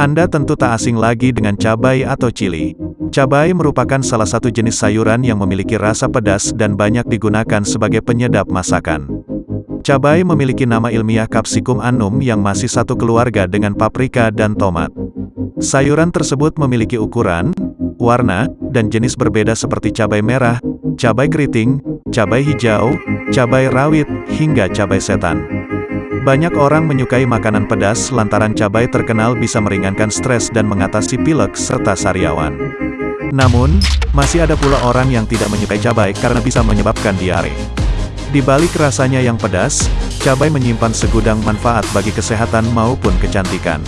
Anda tentu tak asing lagi dengan cabai atau cili. Cabai merupakan salah satu jenis sayuran yang memiliki rasa pedas dan banyak digunakan sebagai penyedap masakan. Cabai memiliki nama ilmiah Capsicum annum yang masih satu keluarga dengan paprika dan tomat. Sayuran tersebut memiliki ukuran, warna, dan jenis berbeda seperti cabai merah, cabai keriting, cabai hijau, cabai rawit, hingga cabai setan. Banyak orang menyukai makanan pedas lantaran cabai terkenal bisa meringankan stres dan mengatasi pilek serta sariawan. Namun, masih ada pula orang yang tidak menyukai cabai karena bisa menyebabkan diare. Di balik rasanya yang pedas, cabai menyimpan segudang manfaat bagi kesehatan maupun kecantikan.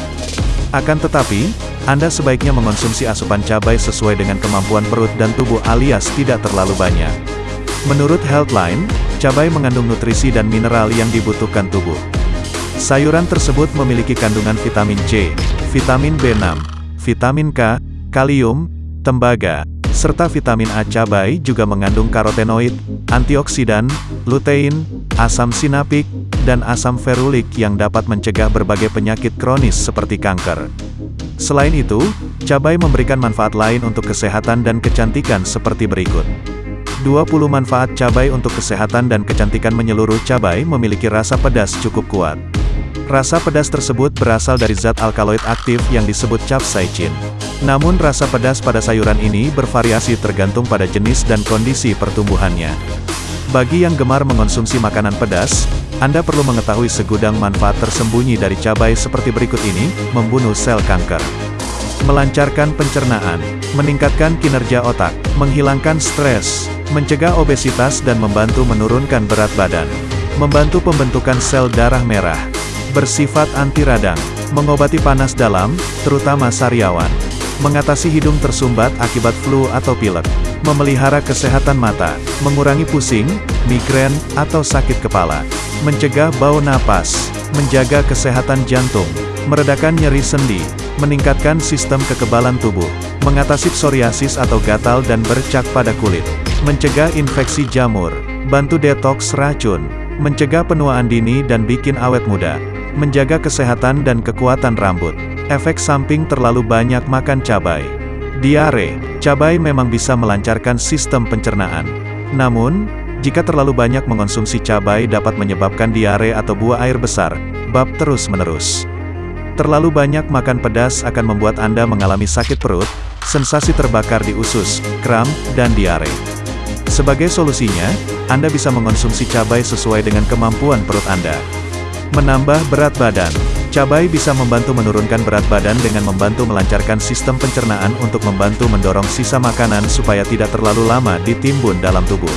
Akan tetapi, Anda sebaiknya mengonsumsi asupan cabai sesuai dengan kemampuan perut dan tubuh alias tidak terlalu banyak. Menurut Healthline, cabai mengandung nutrisi dan mineral yang dibutuhkan tubuh. Sayuran tersebut memiliki kandungan vitamin C, vitamin B6, vitamin K, kalium, tembaga, serta vitamin A. Cabai juga mengandung karotenoid, antioksidan, lutein, asam sinapik, dan asam ferulik yang dapat mencegah berbagai penyakit kronis seperti kanker. Selain itu, cabai memberikan manfaat lain untuk kesehatan dan kecantikan seperti berikut. 20 manfaat cabai untuk kesehatan dan kecantikan menyeluruh cabai memiliki rasa pedas cukup kuat. Rasa pedas tersebut berasal dari zat alkaloid aktif yang disebut capsaicin. Namun rasa pedas pada sayuran ini bervariasi tergantung pada jenis dan kondisi pertumbuhannya. Bagi yang gemar mengonsumsi makanan pedas, Anda perlu mengetahui segudang manfaat tersembunyi dari cabai seperti berikut ini, membunuh sel kanker. Melancarkan pencernaan, meningkatkan kinerja otak, menghilangkan stres, mencegah obesitas dan membantu menurunkan berat badan. Membantu pembentukan sel darah merah, bersifat anti radang, mengobati panas dalam, terutama sariawan, mengatasi hidung tersumbat akibat flu atau pilek, memelihara kesehatan mata, mengurangi pusing, migrain, atau sakit kepala, mencegah bau napas, menjaga kesehatan jantung, meredakan nyeri sendi, meningkatkan sistem kekebalan tubuh, mengatasi psoriasis atau gatal dan bercak pada kulit, mencegah infeksi jamur, bantu detoks racun, mencegah penuaan dini dan bikin awet muda, menjaga kesehatan dan kekuatan rambut. Efek samping terlalu banyak makan cabai. Diare, cabai memang bisa melancarkan sistem pencernaan. Namun, jika terlalu banyak mengonsumsi cabai dapat menyebabkan diare atau buah air besar, bab terus-menerus. Terlalu banyak makan pedas akan membuat Anda mengalami sakit perut, sensasi terbakar di usus, kram, dan diare. Sebagai solusinya, Anda bisa mengonsumsi cabai sesuai dengan kemampuan perut Anda. Menambah berat badan. Cabai bisa membantu menurunkan berat badan dengan membantu melancarkan sistem pencernaan untuk membantu mendorong sisa makanan supaya tidak terlalu lama ditimbun dalam tubuh.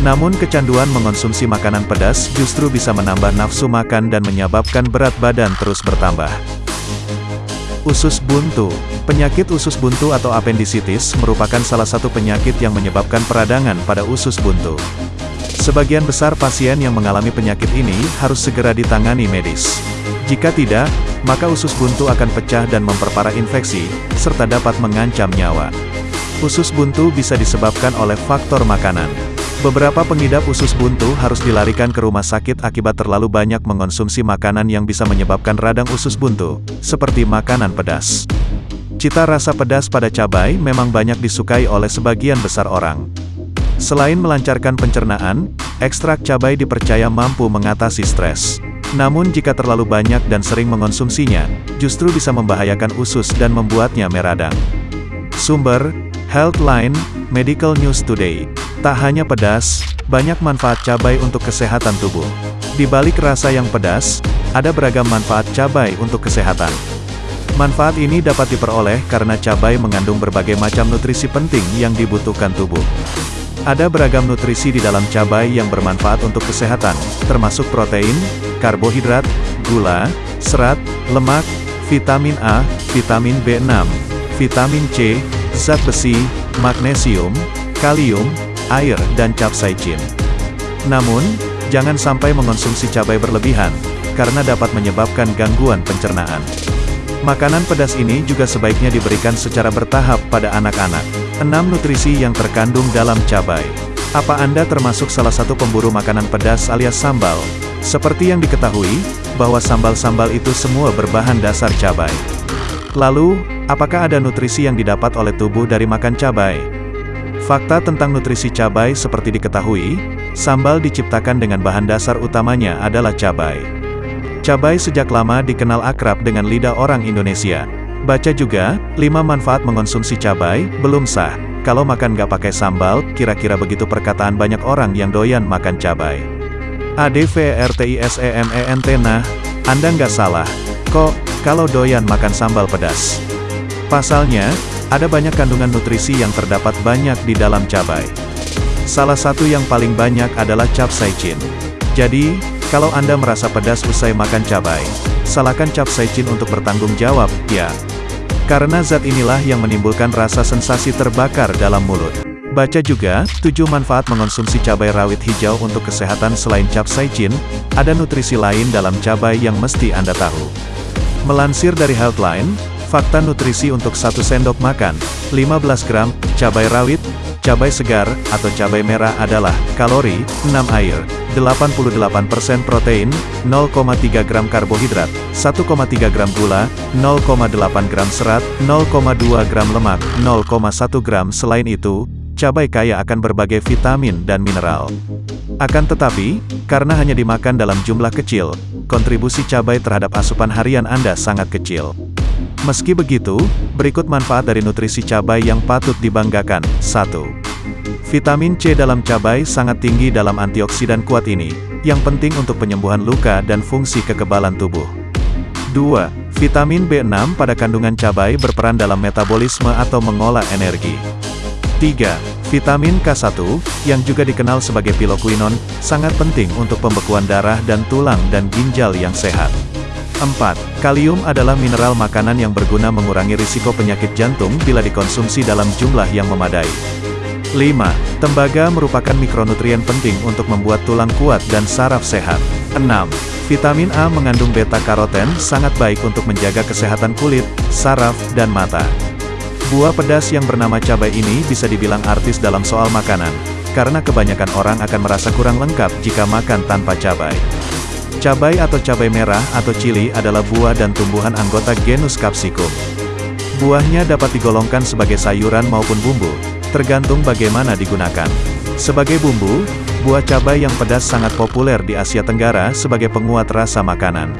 Namun kecanduan mengonsumsi makanan pedas justru bisa menambah nafsu makan dan menyebabkan berat badan terus bertambah. Usus buntu Penyakit usus buntu atau appendicitis merupakan salah satu penyakit yang menyebabkan peradangan pada usus buntu. Sebagian besar pasien yang mengalami penyakit ini harus segera ditangani medis. Jika tidak, maka usus buntu akan pecah dan memperparah infeksi, serta dapat mengancam nyawa. Usus buntu bisa disebabkan oleh faktor makanan. Beberapa pengidap usus buntu harus dilarikan ke rumah sakit akibat terlalu banyak mengonsumsi makanan yang bisa menyebabkan radang usus buntu, seperti makanan pedas. Cita rasa pedas pada cabai memang banyak disukai oleh sebagian besar orang. Selain melancarkan pencernaan, ekstrak cabai dipercaya mampu mengatasi stres. Namun jika terlalu banyak dan sering mengonsumsinya, justru bisa membahayakan usus dan membuatnya meradang. Sumber, Healthline, Medical News Today. Tak hanya pedas, banyak manfaat cabai untuk kesehatan tubuh. Di balik rasa yang pedas, ada beragam manfaat cabai untuk kesehatan. Manfaat ini dapat diperoleh karena cabai mengandung berbagai macam nutrisi penting yang dibutuhkan tubuh. Ada beragam nutrisi di dalam cabai yang bermanfaat untuk kesehatan, termasuk protein, karbohidrat, gula, serat, lemak, vitamin A, vitamin B6, vitamin C, zat besi, magnesium, kalium, air, dan capsaicin. Namun, jangan sampai mengonsumsi cabai berlebihan, karena dapat menyebabkan gangguan pencernaan. Makanan pedas ini juga sebaiknya diberikan secara bertahap pada anak-anak. 6 nutrisi yang terkandung dalam cabai. Apa Anda termasuk salah satu pemburu makanan pedas alias sambal? Seperti yang diketahui, bahwa sambal-sambal itu semua berbahan dasar cabai. Lalu, apakah ada nutrisi yang didapat oleh tubuh dari makan cabai? Fakta tentang nutrisi cabai seperti diketahui, sambal diciptakan dengan bahan dasar utamanya adalah cabai. Cabai sejak lama dikenal akrab dengan lidah orang Indonesia. Baca juga, 5 manfaat mengonsumsi cabai, belum sah. Kalau makan gak pakai sambal, kira-kira begitu perkataan banyak orang yang doyan makan cabai. ADVRTISEMENT Nah, Anda nggak salah. Kok, kalau doyan makan sambal pedas. Pasalnya, ada banyak kandungan nutrisi yang terdapat banyak di dalam cabai. Salah satu yang paling banyak adalah capsaicin. Jadi, kalau Anda merasa pedas usai makan cabai, salahkan capsaicin untuk bertanggung jawab, ya. Karena zat inilah yang menimbulkan rasa sensasi terbakar dalam mulut. Baca juga, 7 manfaat mengonsumsi cabai rawit hijau untuk kesehatan selain capsaicin, ada nutrisi lain dalam cabai yang mesti Anda tahu. Melansir dari Healthline, fakta nutrisi untuk satu sendok makan, 15 gram, cabai rawit, cabai segar, atau cabai merah adalah, kalori, 6 air, 88% protein, 0,3 gram karbohidrat, 1,3 gram gula, 0,8 gram serat, 0,2 gram lemak, 0,1 gram selain itu, cabai kaya akan berbagai vitamin dan mineral. Akan tetapi, karena hanya dimakan dalam jumlah kecil, kontribusi cabai terhadap asupan harian Anda sangat kecil. Meski begitu, berikut manfaat dari nutrisi cabai yang patut dibanggakan. 1. Vitamin C dalam cabai sangat tinggi dalam antioksidan kuat ini, yang penting untuk penyembuhan luka dan fungsi kekebalan tubuh. 2. Vitamin B6 pada kandungan cabai berperan dalam metabolisme atau mengolah energi. 3. Vitamin K1, yang juga dikenal sebagai piloquinone, sangat penting untuk pembekuan darah dan tulang dan ginjal yang sehat. 4. Kalium adalah mineral makanan yang berguna mengurangi risiko penyakit jantung bila dikonsumsi dalam jumlah yang memadai. 5. Tembaga merupakan mikronutrien penting untuk membuat tulang kuat dan saraf sehat. 6. Vitamin A mengandung beta-karoten, sangat baik untuk menjaga kesehatan kulit, saraf, dan mata. Buah pedas yang bernama cabai ini bisa dibilang artis dalam soal makanan, karena kebanyakan orang akan merasa kurang lengkap jika makan tanpa cabai. Cabai atau cabai merah atau cili adalah buah dan tumbuhan anggota genus Capsicum. Buahnya dapat digolongkan sebagai sayuran maupun bumbu, tergantung bagaimana digunakan. Sebagai bumbu, buah cabai yang pedas sangat populer di Asia Tenggara sebagai penguat rasa makanan.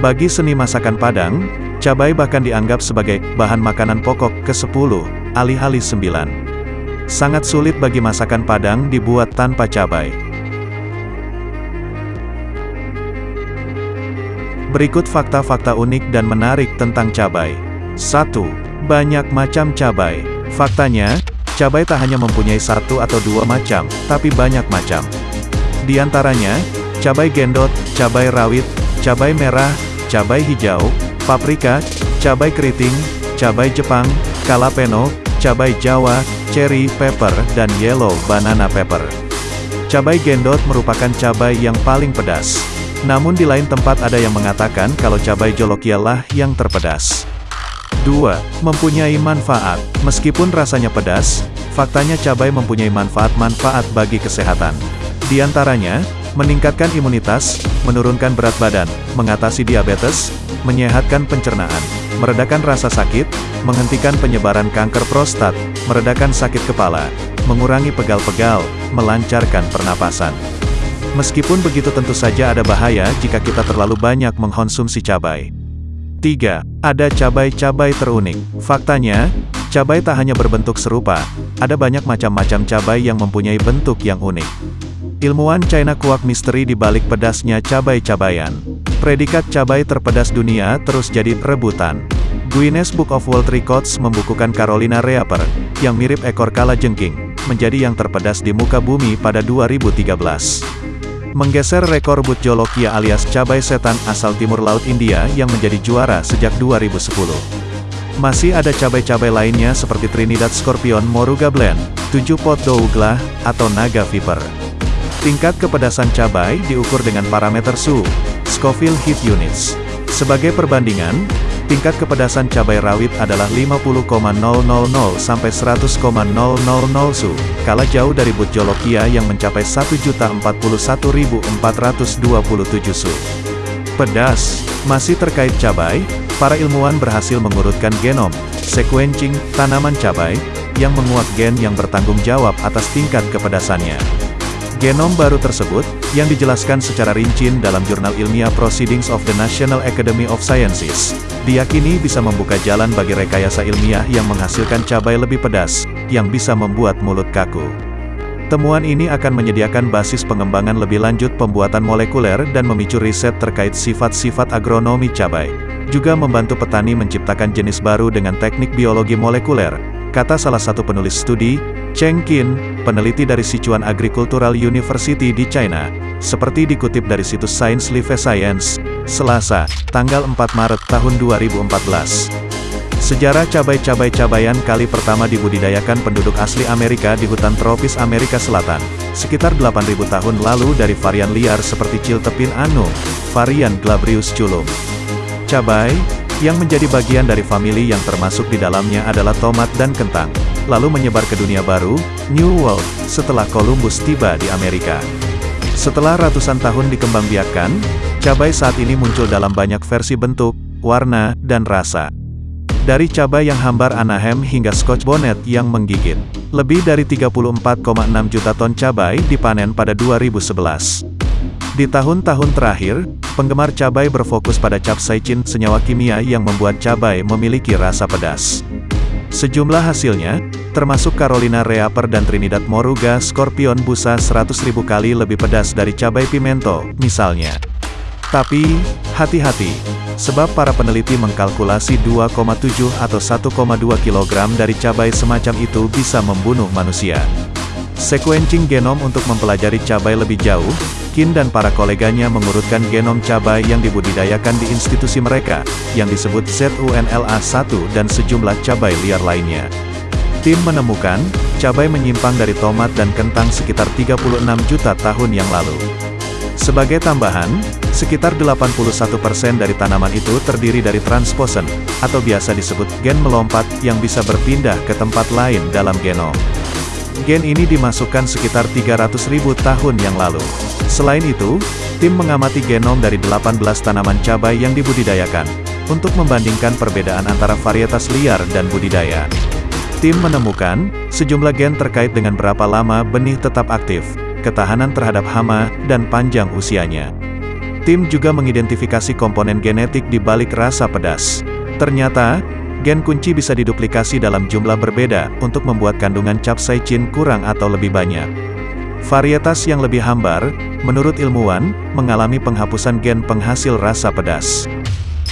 Bagi seni masakan Padang, Cabai bahkan dianggap sebagai bahan makanan pokok ke-10, alih-alih 9. Sangat sulit bagi masakan Padang dibuat tanpa cabai. Berikut fakta-fakta unik dan menarik tentang cabai. 1. Banyak macam cabai. Faktanya, cabai tak hanya mempunyai satu atau dua macam, tapi banyak macam. Di antaranya, cabai gendot, cabai rawit, cabai merah, cabai hijau, paprika, cabai keriting, cabai Jepang, kalapeno, cabai Jawa, cherry pepper, dan yellow banana pepper. Cabai gendot merupakan cabai yang paling pedas. Namun di lain tempat ada yang mengatakan kalau cabai jolokia lah yang terpedas. 2. Mempunyai manfaat. Meskipun rasanya pedas, faktanya cabai mempunyai manfaat-manfaat bagi kesehatan. Di antaranya, meningkatkan imunitas, menurunkan berat badan, mengatasi diabetes, menyehatkan pencernaan, meredakan rasa sakit, menghentikan penyebaran kanker prostat, meredakan sakit kepala, mengurangi pegal-pegal, melancarkan pernapasan. Meskipun begitu tentu saja ada bahaya jika kita terlalu banyak mengkonsumsi cabai. 3. Ada cabai-cabai terunik. Faktanya, cabai tak hanya berbentuk serupa, ada banyak macam-macam cabai yang mempunyai bentuk yang unik. Ilmuwan China kuak misteri di balik pedasnya cabai-cabayan. Predikat cabai terpedas dunia terus jadi rebutan. Guinness Book of World Records membukukan Carolina Reaper, yang mirip ekor kala jengking, menjadi yang terpedas di muka bumi pada 2013. Menggeser rekor Bud Jolokia alias cabai setan asal timur laut India yang menjadi juara sejak 2010. Masih ada cabai-cabai lainnya seperti Trinidad Scorpion Moruga Blend, 7 pot Douglas, atau Naga Viper. Tingkat kepedasan cabai diukur dengan parameter SU, Scoville Heat Units. Sebagai perbandingan, tingkat kepedasan cabai rawit adalah 50,000 sampai 100,000 SU, kala jauh dari but jolokia yang mencapai 1.041.427 SU. Pedas. Masih terkait cabai, para ilmuwan berhasil mengurutkan genom, sequencing, tanaman cabai, yang menguak gen yang bertanggung jawab atas tingkat kepedasannya. Genom baru tersebut, yang dijelaskan secara rinci dalam jurnal ilmiah Proceedings of the National Academy of Sciences, diyakini bisa membuka jalan bagi rekayasa ilmiah yang menghasilkan cabai lebih pedas, yang bisa membuat mulut kaku. Temuan ini akan menyediakan basis pengembangan lebih lanjut pembuatan molekuler dan memicu riset terkait sifat-sifat agronomi cabai. Juga membantu petani menciptakan jenis baru dengan teknik biologi molekuler, kata salah satu penulis studi, Cheng Qin, peneliti dari Sichuan Agricultural University di China, seperti dikutip dari situs Science Life Science, Selasa, tanggal 4 Maret tahun 2014. Sejarah cabai-cabai-cabayan kali pertama dibudidayakan penduduk asli Amerika di hutan tropis Amerika Selatan, sekitar 8.000 tahun lalu dari varian liar seperti ciltepin anu, varian Glabrius culum. Cabai, yang menjadi bagian dari famili yang termasuk di dalamnya adalah tomat dan kentang, lalu menyebar ke dunia baru, New World, setelah Columbus tiba di Amerika. Setelah ratusan tahun dikembangbiakkan, cabai saat ini muncul dalam banyak versi bentuk, warna, dan rasa. Dari cabai yang hambar Anaheim hingga Scotch Bonnet yang menggigit. Lebih dari 34,6 juta ton cabai dipanen pada 2011. Di tahun-tahun terakhir, penggemar cabai berfokus pada capsaicin, senyawa kimia yang membuat cabai memiliki rasa pedas. Sejumlah hasilnya, termasuk Carolina Reaper dan Trinidad Moruga Scorpion busa 100.000 kali lebih pedas dari cabai pimento, misalnya. Tapi, hati-hati, sebab para peneliti mengkalkulasi 2,7 atau 1,2 kg dari cabai semacam itu bisa membunuh manusia. Sequencing genom untuk mempelajari cabai lebih jauh, Kin dan para koleganya mengurutkan genom cabai yang dibudidayakan di institusi mereka, yang disebut ZUNLA1 dan sejumlah cabai liar lainnya. Tim menemukan, cabai menyimpang dari tomat dan kentang sekitar 36 juta tahun yang lalu. Sebagai tambahan, sekitar 81% dari tanaman itu terdiri dari transposon, atau biasa disebut gen melompat, yang bisa berpindah ke tempat lain dalam genom. Gen ini dimasukkan sekitar 300.000 tahun yang lalu. Selain itu, tim mengamati genom dari 18 tanaman cabai yang dibudidayakan, untuk membandingkan perbedaan antara varietas liar dan budidaya. Tim menemukan, sejumlah gen terkait dengan berapa lama benih tetap aktif, ketahanan terhadap hama, dan panjang usianya. Tim juga mengidentifikasi komponen genetik di balik rasa pedas. Ternyata, gen kunci bisa diduplikasi dalam jumlah berbeda untuk membuat kandungan capsaicin kurang atau lebih banyak. Varietas yang lebih hambar, menurut ilmuwan, mengalami penghapusan gen penghasil rasa pedas.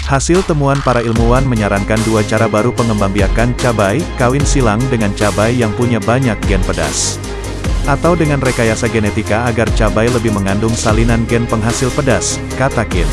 Hasil temuan para ilmuwan menyarankan dua cara baru pengembangbiakan cabai, kawin silang dengan cabai yang punya banyak gen pedas atau dengan rekayasa genetika agar cabai lebih mengandung salinan gen penghasil pedas, kata Kim.